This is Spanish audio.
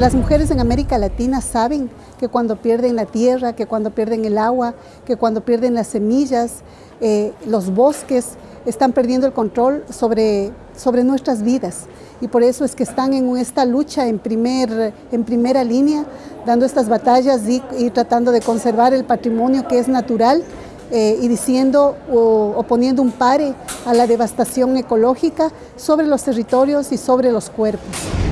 Las mujeres en América Latina saben que cuando pierden la tierra, que cuando pierden el agua, que cuando pierden las semillas, eh, los bosques, están perdiendo el control sobre, sobre nuestras vidas. Y por eso es que están en esta lucha en, primer, en primera línea, dando estas batallas y, tratando de conservar el patrimonio que es natural eh, y diciendo o, o poniendo un pare a la devastación ecológica sobre los territorios y sobre los cuerpos.